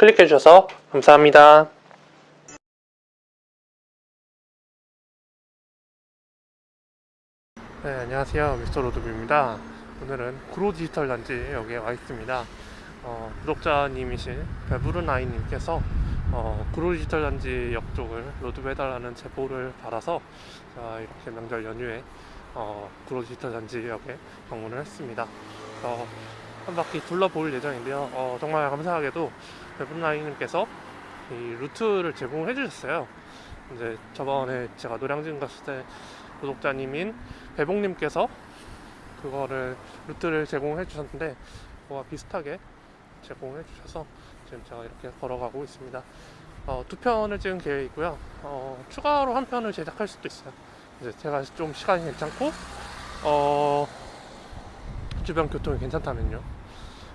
클릭해 주셔서 감사합니다. 네, 안녕하세요. 미스터 로드뷰입니다. 오늘은 구로 디지털 단지 여기에 와 있습니다. 어, 구독자님이신 배부르나이님께서 어, 구로 디지털 단지 역 쪽을 로드뷰 해달라는 제보를 받아서 자, 이렇게 명절 연휴에 어, 구로 디지털 단지 역에 방문을 했습니다. 그래서 한 바퀴 둘러볼 예정인데요. 어, 정말 감사하게도 배부르나이님께서 이 루트를 제공을 해주셨어요. 이제 저번에 제가 노량진 갔을 때 구독자님인 배봉님께서 그거를 루트를 제공해 주셨는데 그거와 비슷하게 제공해 주셔서 지금 제가 이렇게 걸어가고 있습니다. 어, 두 편을 찍을 계획이고요. 어, 추가로 한 편을 제작할 수도 있어요. 이제 제가 좀 시간이 괜찮고 어, 주변 교통이 괜찮다면요.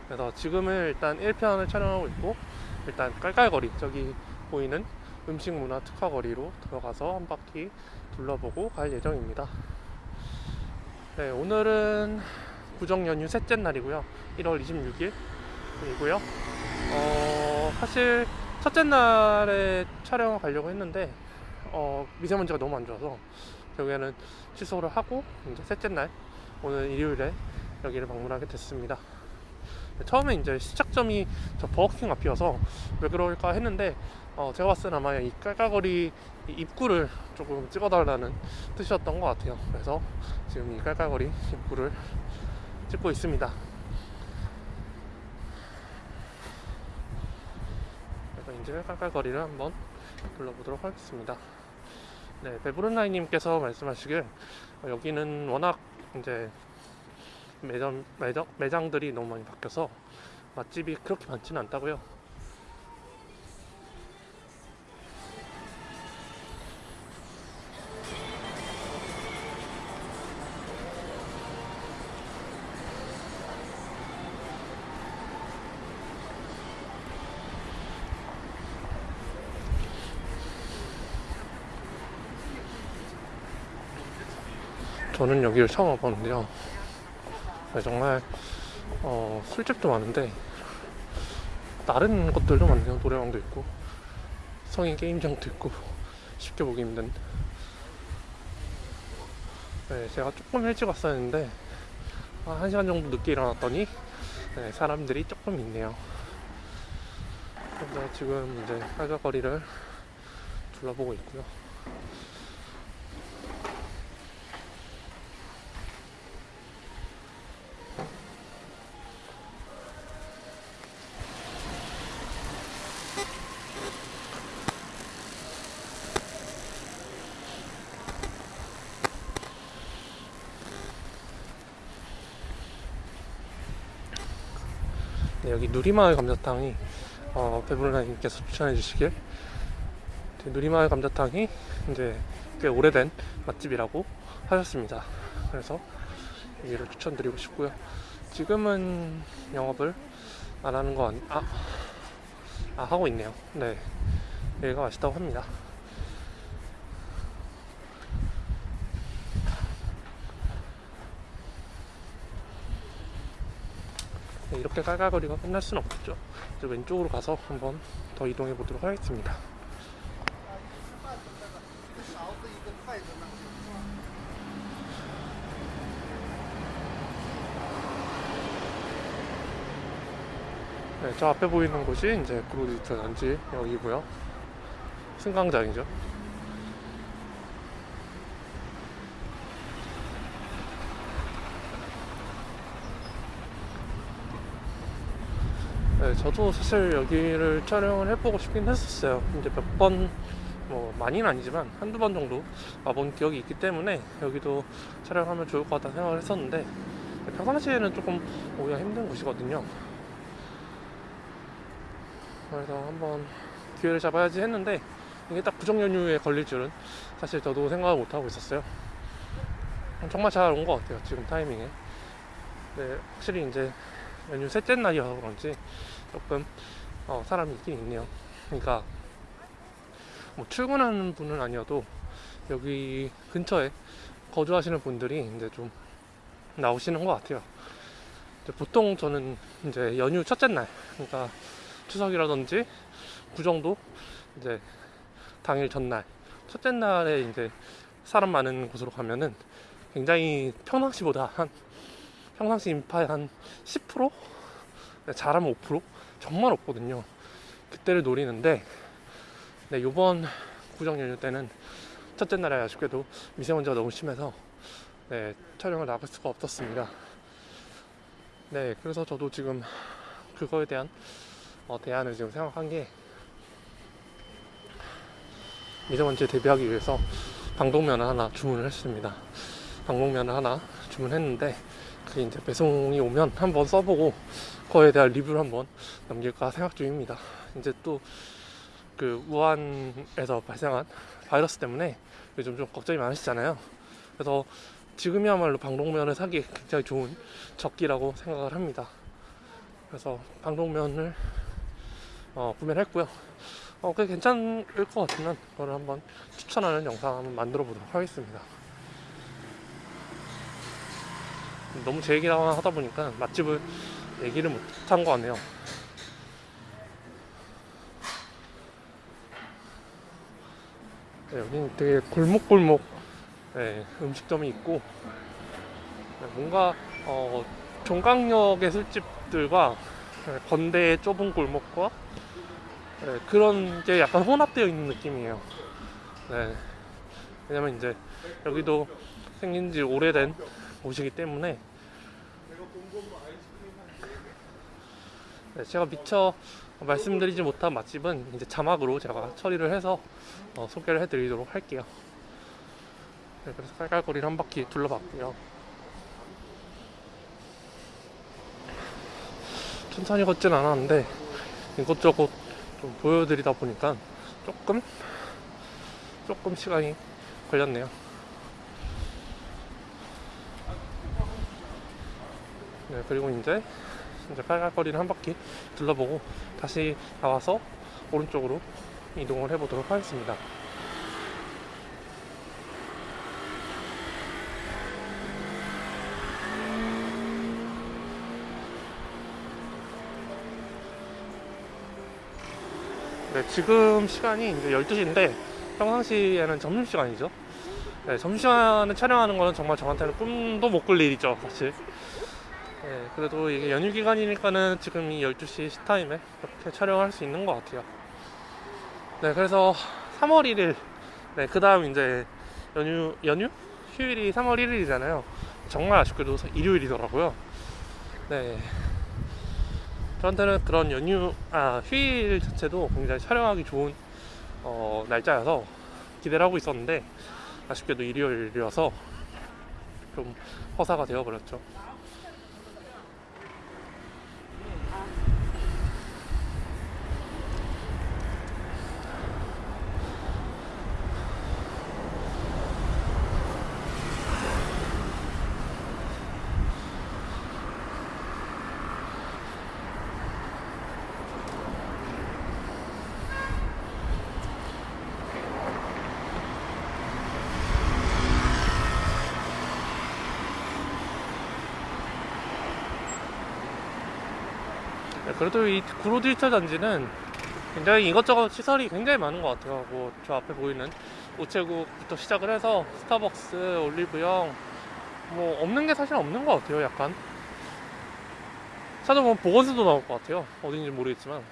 그래서 지금은 일단 1편을 촬영하고 있고 일단 깔깔거리 저기 보이는 음식 문화 특화 거리로 들어가서 한 바퀴 둘러보고 갈 예정입니다. 네, 오늘은 구정 연휴 셋째 날이고요. 1월 26일 이고요. 어, 사실 첫째 날에 촬영을 가려고 했는데 어, 미세먼지가 너무 안 좋아서 결국에는 취소를 하고 이제 셋째 날 오늘 일요일에 여기를 방문하게 됐습니다. 처음에 이제 시작점이 저 버거킹 앞이어서 왜 그럴까 했는데 어, 제가 봤을 때 아마 이 깔깔거리 이 입구를 조금 찍어달라는 뜻이었던 것 같아요. 그래서 지금 이 깔깔거리 입구를 찍고 있습니다. 그래서 이제 깔깔거리를 한번 둘러보도록 하겠습니다. 네, 배부른라이님께서 말씀하시길 어, 여기는 워낙 이제 매점, 매장, 매장들이 너무 많이 바뀌어서 맛집이 그렇게 많지는 않다고요. 저는 여기를 처음 와봤는데요. 네, 정말 어, 술집도 많은데 다른 것들도 많네요. 노래방도 있고 성인 게임장도 있고 쉽게 보기 힘든. 네, 제가 조금 일찍 왔었는데 한 1시간 정도 늦게 일어났더니 네, 사람들이 조금 있네요. 그래서 지금 이제 빨간거리를 둘러보고 있고요. 여기 누리마을 감자탕이 어, 배불라님께서 추천해 주시길 네, 누리마을 감자탕이 이제 꽤 오래된 맛집이라고 하셨습니다. 그래서 여기를 추천드리고 싶고요. 지금은 영업을 안 하는 거 아니, 아, 아 하고 있네요. 네, 여기가 맛있다고 합니다. 이렇게 깔깔거리가 끝날 수는 없겠죠. 이제 왼쪽으로 가서 한번 더 이동해 보도록 하겠습니다. 네, 저 앞에 보이는 곳이 이제 그로디지털 단지 여기고요. 승강장이죠. 네, 저도 사실 여기를 촬영을 해보고 싶긴 했었어요. 이제 몇 번, 뭐, 많이는 아니지만 한두 번 정도 와본 기억이 있기 때문에 여기도 촬영하면 좋을 것 같다는 생각을 했었는데 평상시에는 조금 오기가 힘든 곳이거든요. 그래서 한번 기회를 잡아야지 했는데 이게 딱 구정 연휴에 걸릴 줄은 사실 저도 생각을 못하고 있었어요. 정말 잘 온 것 같아요. 지금 타이밍에. 네, 확실히 이제 연휴 셋째 날이어서 그런지 조금 어, 사람이 있긴 있네요. 그러니까 뭐 출근하는 분은 아니어도 여기 근처에 거주하시는 분들이 이제 좀 나오시는 것 같아요. 보통 저는 이제 연휴 첫째 날, 그러니까 추석이라든지 구정도 이제 당일 전날 첫째 날에 이제 사람 많은 곳으로 가면은 굉장히 평상시보다 한 평상시 인파의 한 10%? 네, 잘하면 5% 정말 없거든요. 그때를 노리는데 네, 요번 구정 연휴 때는 첫째 날에 아쉽게도 미세먼지가 너무 심해서 네, 촬영을 나갈 수가 없었습니다. 네, 그래서 저도 지금 그거에 대한 어, 대안을 지금 생각한 게 미세먼지에 대비하기 위해서 방독면을 하나 주문을 했습니다. 방독면을 하나 주문했는데 이제 배송이 오면 한번 써보고 그거에 대한 리뷰를 한번 남길까 생각 중입니다. 이제 또 그 우한에서 발생한 바이러스 때문에 요즘 좀 걱정이 많으시잖아요. 그래서 지금이야말로 방독면을 사기 굉장히 좋은 적기라고 생각을 합니다. 그래서 방독면을 어, 구매를 했고요. 어, 꽤 괜찮을 것 같으면 그거를 한번 추천하는 영상 한번 만들어 보도록 하겠습니다. 너무 제 얘기만 하다 보니까 맛집을 얘기를 못한 것 같네요. 네, 여기는 되게 골목골목 네, 음식점이 있고 네, 뭔가 어, 종강역의 술집들과 네, 건대의 좁은 골목과 네, 그런 게 약간 혼합되어 있는 느낌이에요. 네. 왜냐면 이제 여기도 생긴 지 오래된 곳이기 때문에 네, 제가 미처 말씀드리지 못한 맛집은 이제 자막으로 제가 처리를 해서 어, 소개를 해드리도록 할게요. 네, 그래서 깔깔거리를 한 바퀴 둘러봤고요. 천천히 걷진 않았는데 이것저것 좀 보여드리다 보니까 조금 조금 시간이 걸렸네요. 네, 그리고 이제 이제 깔깔거리는 한 바퀴 둘러보고 다시 나와서 오른쪽으로 이동을 해보도록 하겠습니다. 네, 지금 시간이 이제 12시인데 평상시에는 점심시간이죠. 네, 점심시간에 촬영하는 거는 정말 저한테는 꿈도 못 꿀 일이죠, 사실. 네, 그래도 이게 연휴 기간이니까는 지금 이 12시 시타임에 이렇게 촬영할 수 있는 것 같아요. 네, 그래서 3월 1일, 네, 그 다음 이제 연휴, 연휴? 휴일이 3월 1일이잖아요. 정말 아쉽게도 일요일이더라고요. 네. 저한테는 그런 연휴, 아, 휴일 자체도 굉장히 촬영하기 좋은 어, 날짜여서 기대를 하고 있었는데 아쉽게도 일요일이어서 좀 허사가 되어버렸죠. 그래도 이 구로 디지털 단지는 굉장히 이것저것 시설이 굉장히 많은 것 같아요. 뭐 저 앞에 보이는 우체국부터 시작을 해서 스타벅스, 올리브영 뭐 없는 게 사실 없는 것 같아요. 약간 찾아보면 보건소도 나올 것 같아요. 어딘지 모르겠지만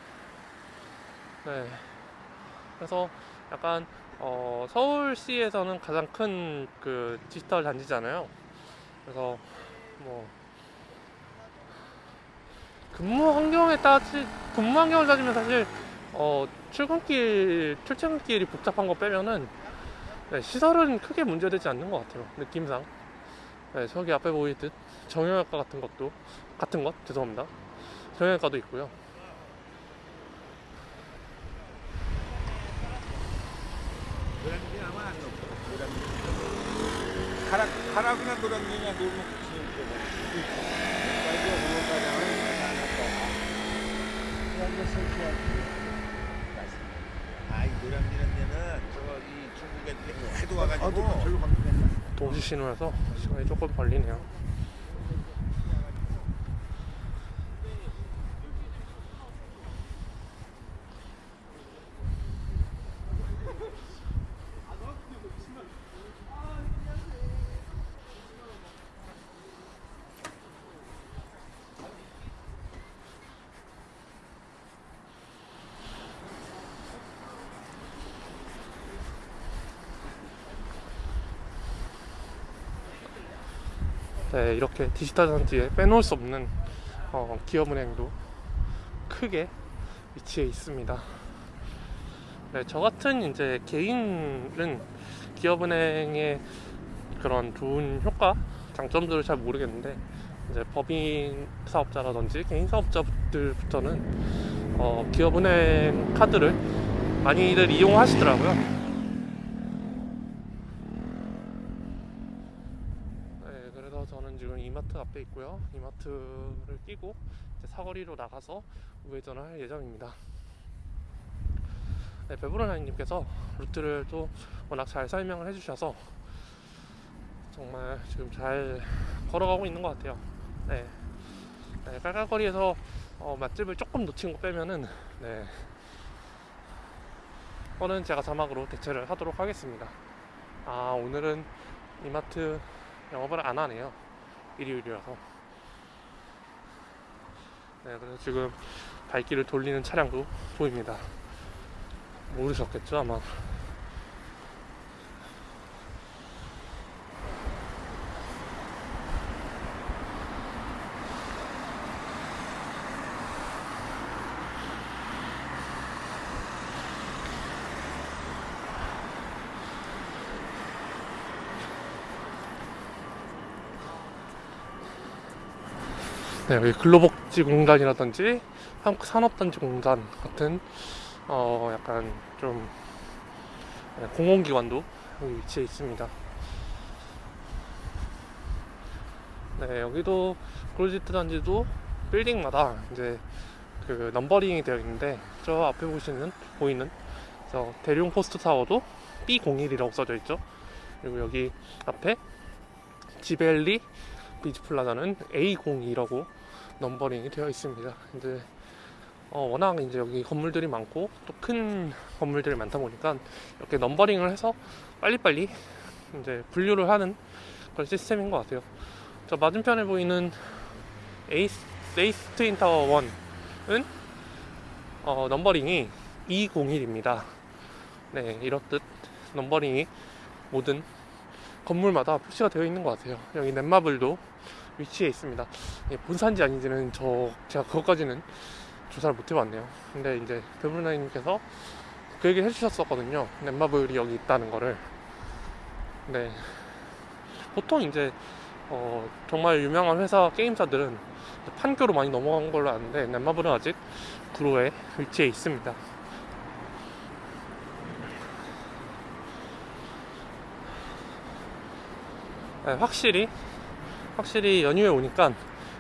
네 그래서 약간 어, 서울시에서는 가장 큰 그 디지털 단지잖아요. 그래서 뭐 근무 환경에 따지 근무 환경을 따지면 사실 어 출근길 출퇴근길이 복잡한 거 빼면은 네, 시설은 크게 문제되지 않는 것 같아요. 느낌상. 네, 저기 앞에 보이듯 정형외과 같은 것도 같은 것? 죄송합니다. 정형외과도 있고요. 가락이나 노란게냐 놀면 붙이는 거고 이거 보호가장을 안 했다 노란게 설치하기 아이 노란게는 데는 저거 이 중국 애들이 해도 와가지고. 도시 신호여서 시간이 조금 걸리네요 네, 이렇게 디지털 단지에 빼놓을 수 없는 어, 기업은행도 크게 위치해 있습니다. 네, 저 같은 이제 개인은 기업은행의 그런 좋은 효과, 장점들을 잘 모르겠는데 이제 법인 사업자라든지 개인 사업자들부터는 어, 기업은행 카드를 많이들 이용하시더라고요. 네, 그래서 저는 지금 앞에 있고요. 이마트를 끼고 사거리로 나가서 우회전을 할 예정입니다. 네, 배부르나님께서 루트를 또 워낙 잘 설명을 해주셔서 정말 지금 잘 걸어가고 있는 것 같아요. 네, 네 깔깔거리에서 어, 맛집을 조금 놓친 거 빼면은 네, 거는 제가 자막으로 대체를 하도록 하겠습니다. 아 오늘은 이마트 영업을 안 하네요. 일요일이라서. 네, 그래서 지금 발길을 돌리는 차량도 보입니다. 모르셨겠죠, 아마. 네, 여기 근로복지공단이라든지 한국산업단지공단 같은 어 약간 좀 네, 공공기관도 여기 위치해 있습니다. 네, 여기도 구로디지털 단지도 빌딩마다 이제 그 numbering이 되어 있는데 저 앞에 보시는 보이는 저 대륭 포스트 타워도 B01이라고 써져 있죠. 그리고 여기 앞에 지밸리 비즈 플라자는 A02라고 numbering이 되어 있습니다. 이제 어, 워낙 이제 여기 건물들이 많고 또 큰 건물들이 많다 보니까 이렇게 numbering을 해서 빨리빨리 이제 분류를 하는 그런 시스템인 것 같아요. 저 맞은편에 보이는 에이스, 에이스 트윈 타워 1은 어, numbering이 201입니다. 네, 이렇듯 넘버링이 모든 건물마다 표시가 되어 있는 것 같아요. 여기 넷마블도 위치해 있습니다. 예, 본산지 아닌지는 저 제가 그것까지는 조사를 못 해봤네요. 근데 이제 배불나이님께서 그 얘기 해주셨었거든요. 넷마블이 여기 있다는 거를. 네. 보통 이제 어, 정말 유명한 회사 게임사들은 판교로 많이 넘어간 걸로 아는데 넷마블은 아직 구로에 위치해 있습니다. 네, 확실히 확실히 연휴에 오니까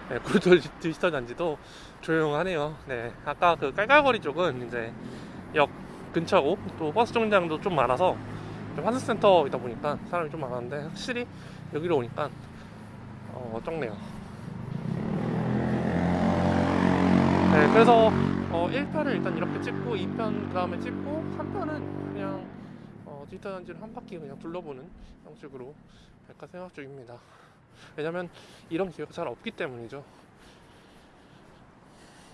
네, 구도 디지털 단지도 조용하네요. 네, 아까 그 깔깔거리 쪽은 이제 역 근처고 또 버스 정류장도 좀 많아서 좀 환승센터이다 보니까 사람이 좀 많았는데 확실히 여기로 오니까 어, 적네요. 네, 그래서 어, 1편을 일단 이렇게 찍고 2편 그 다음에 찍고 3편은 그냥 어, 디지털 단지를 한 바퀴 그냥 둘러보는 형식으로 할까 생각 중입니다. 왜냐면 이런 기회가 잘 없기 때문이죠.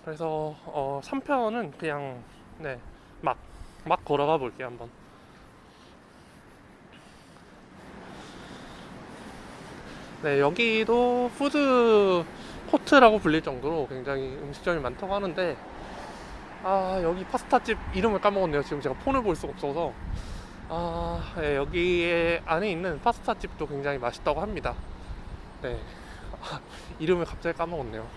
그래서 어, 3편은 그냥 네, 막, 막 걸어가 볼게요 한번. 네, 여기도 푸드 코트라고 불릴 정도로 굉장히 음식점이 많다고 하는데 아 여기 파스타집 이름을 까먹었네요 지금 제가 폰을 볼 수가 없어서 아 네, 여기에 안에 있는 파스타집도 굉장히 맛있다고 합니다 네 아, 이름을 갑자기 까먹었네요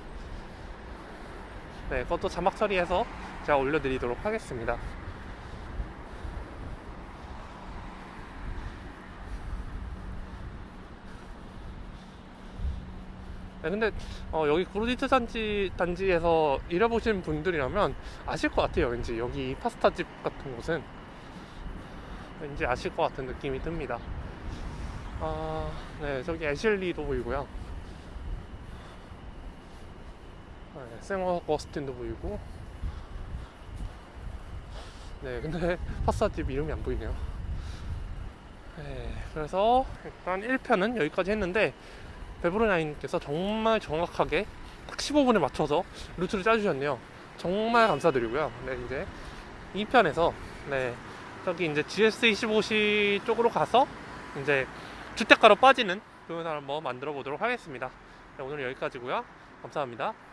네 그것도 자막 처리해서 제가 올려드리도록 하겠습니다 네, 근데 어, 여기 구로디트 단지 단지에서 일해보신 분들이라면 아실 것 같아요. 왠지 여기 파스타집 같은 곳은 왠지 아실 것 같은 느낌이 듭니다. 아, 네, 저기 애슐리도 보이고요. 네, 생어 거스틴도 보이고. 네, 근데 파스타집 이름이 안 보이네요. 네, 그래서 일단 1편은 여기까지 했는데 베브로나인께서 정말 정확하게 딱 15분에 맞춰서 루트를 짜주셨네요. 정말 감사드리고요. 네, 이제 2편에서 네, 저기 이제 GS25시 쪽으로 가서 이제 주택가로 빠지는 동영상을 한번 만들어 보도록 하겠습니다. 네, 오늘 여기까지고요. 감사합니다.